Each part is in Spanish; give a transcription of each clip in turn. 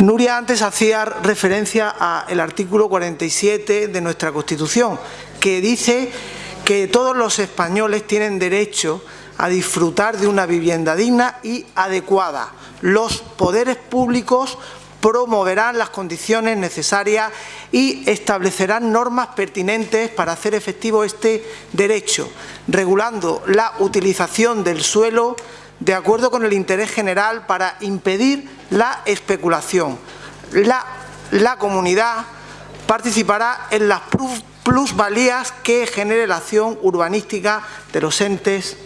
Nuria antes hacía referencia al artículo 47 de nuestra Constitución, que dice que todos los españoles tienen derecho a disfrutar de una vivienda digna y adecuada. Los poderes públicos promoverán las condiciones necesarias y establecerán normas pertinentes para hacer efectivo este derecho, regulando la utilización del suelo de acuerdo con el interés general para impedir la especulación. La, la comunidad participará en las plusvalías que genere la acción urbanística de los entes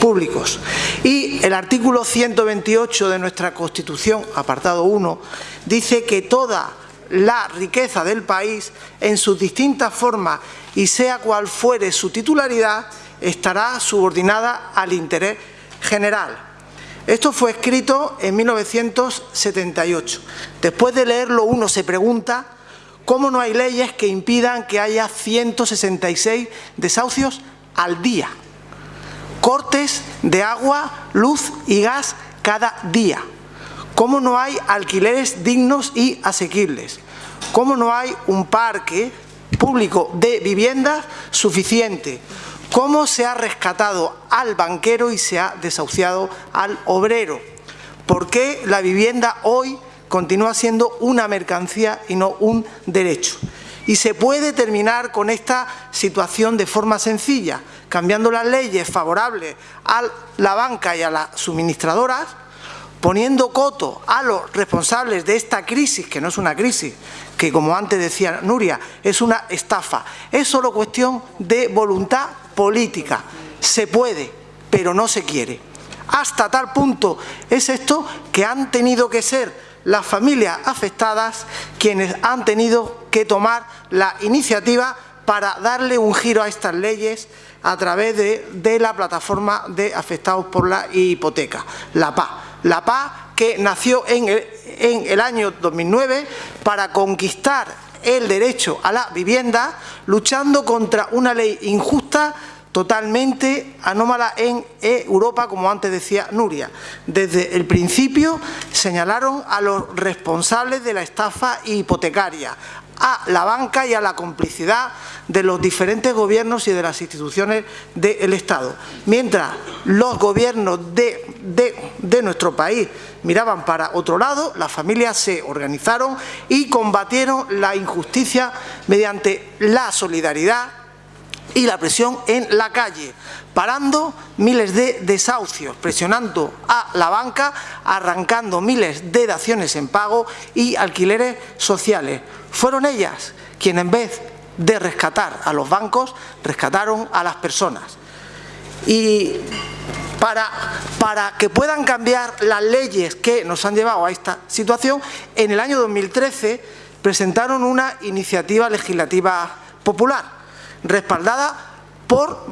públicos. Y el artículo 128 de nuestra Constitución, apartado 1, dice que toda la riqueza del país, en sus distintas formas y sea cual fuere su titularidad, estará subordinada al interés general. Esto fue escrito en 1978. Después de leerlo uno se pregunta cómo no hay leyes que impidan que haya 166 desahucios al día cortes de agua, luz y gas cada día. ¿Cómo no hay alquileres dignos y asequibles? ¿Cómo no hay un parque público de viviendas suficiente? ¿Cómo se ha rescatado al banquero y se ha desahuciado al obrero? ¿Por qué la vivienda hoy continúa siendo una mercancía y no un derecho? Y se puede terminar con esta situación de forma sencilla, cambiando las leyes favorables a la banca y a las suministradoras, poniendo coto a los responsables de esta crisis, que no es una crisis, que como antes decía Nuria, es una estafa. Es solo cuestión de voluntad política. Se puede, pero no se quiere. Hasta tal punto es esto que han tenido que ser las familias afectadas quienes han tenido que tomar la iniciativa para darle un giro a estas leyes a través de, la plataforma de afectados por la hipoteca, la PA. La PA que nació en el, en el año 2009 para conquistar el derecho a la vivienda, luchando contra una ley injusta totalmente anómala en Europa, como antes decía Nuria. Desde el principio señalaron a los responsables de la estafa hipotecaria, a la banca y a la complicidad de los diferentes gobiernos y de las instituciones del Estado. Mientras los gobiernos de, de, nuestro país miraban para otro lado, las familias se organizaron y combatieron la injusticia mediante la solidaridad y la presión en la calle, parando miles de desahucios, presionando a la banca, arrancando miles de daciones en pago y alquileres sociales. Fueron ellas quienes en vez de rescatar a los bancos, rescataron a las personas. Y para, para, que puedan cambiar las leyes que nos han llevado a esta situación, en el año 2013 presentaron una iniciativa legislativa popular, respaldada por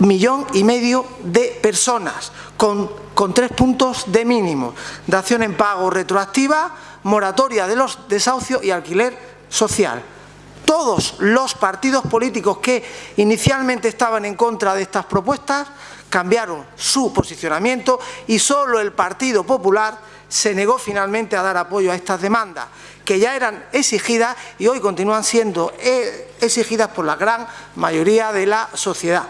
millón y medio de personas, con, con tres puntos de mínimo, dación en pago retroactiva, moratoria de los desahucios y alquiler social. Todos los partidos políticos que inicialmente estaban en contra de estas propuestas cambiaron su posicionamiento y solo el Partido Popular se negó finalmente a dar apoyo a estas demandas, que ya eran exigidas y hoy continúan siendo eh, exigidas por la gran mayoría de la sociedad.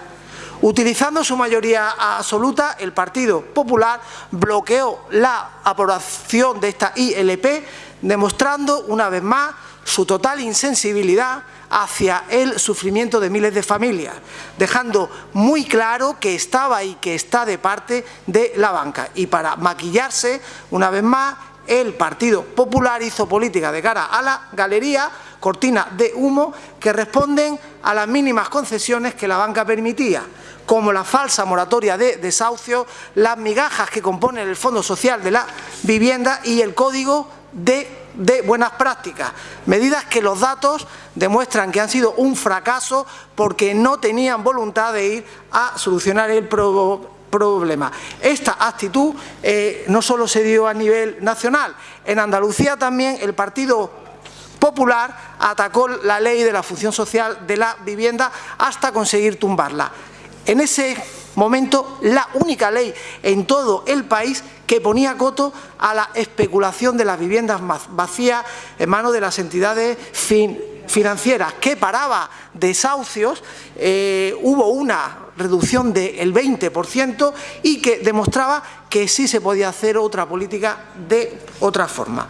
Utilizando su mayoría absoluta, el Partido Popular bloqueó la aprobación de esta ILP, demostrando una vez más su total insensibilidad hacia el sufrimiento de miles de familias, dejando muy claro que estaba y que está de parte de la banca. Y para maquillarse, una vez más, el Partido Popular hizo política de cara a la galería, cortina de humo, que responden a las mínimas concesiones que la banca permitía como la falsa moratoria de desahucio, las migajas que componen el Fondo Social de la Vivienda y el Código de de buenas prácticas, medidas que los datos demuestran que han sido un fracaso porque no tenían voluntad de ir a solucionar el problema. Esta actitud eh, no solo se dio a nivel nacional, en Andalucía también el Partido Popular atacó la ley de la función social de la vivienda hasta conseguir tumbarla. En ese momento, la única ley en todo el país que ponía coto a la especulación de las viviendas vacías en manos de las entidades financieras, que paraba desahucios, eh, hubo una reducción del 20% y que demostraba que sí se podía hacer otra política de otra forma.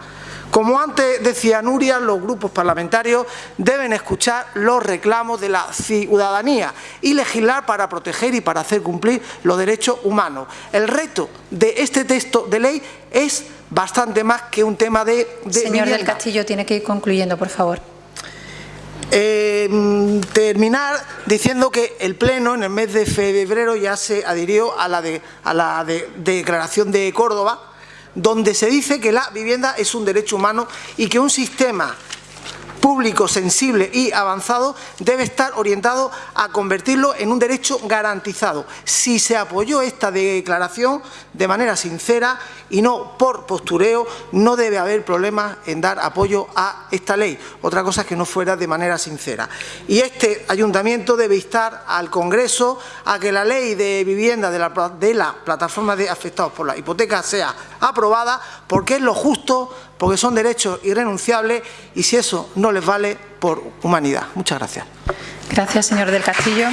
Como antes decía Nuria, los grupos parlamentarios deben escuchar los reclamos de la ciudadanía y legislar para proteger y para hacer cumplir los derechos humanos. El reto de este texto de ley es bastante más que un tema de, Señor del Castillo, tiene que ir concluyendo, por favor. Eh, terminar diciendo que el Pleno en el mes de febrero ya se adhirió a la, a la declaración de Córdoba donde se dice que la vivienda es un derecho humano y que un sistema público, sensible y avanzado debe estar orientado a convertirlo en un derecho garantizado. Si se apoyó esta declaración de manera sincera y no por postureo, no debe haber problemas en dar apoyo a esta ley. Otra cosa es que no fuera de manera sincera. Y este ayuntamiento debe instar al Congreso a que la ley de vivienda de la, de la plataforma de afectados por la hipoteca sea aprobada porque es lo justo porque son derechos irrenunciables y si eso no les vale, por humanidad. Muchas gracias. Gracias, señor del Castillo.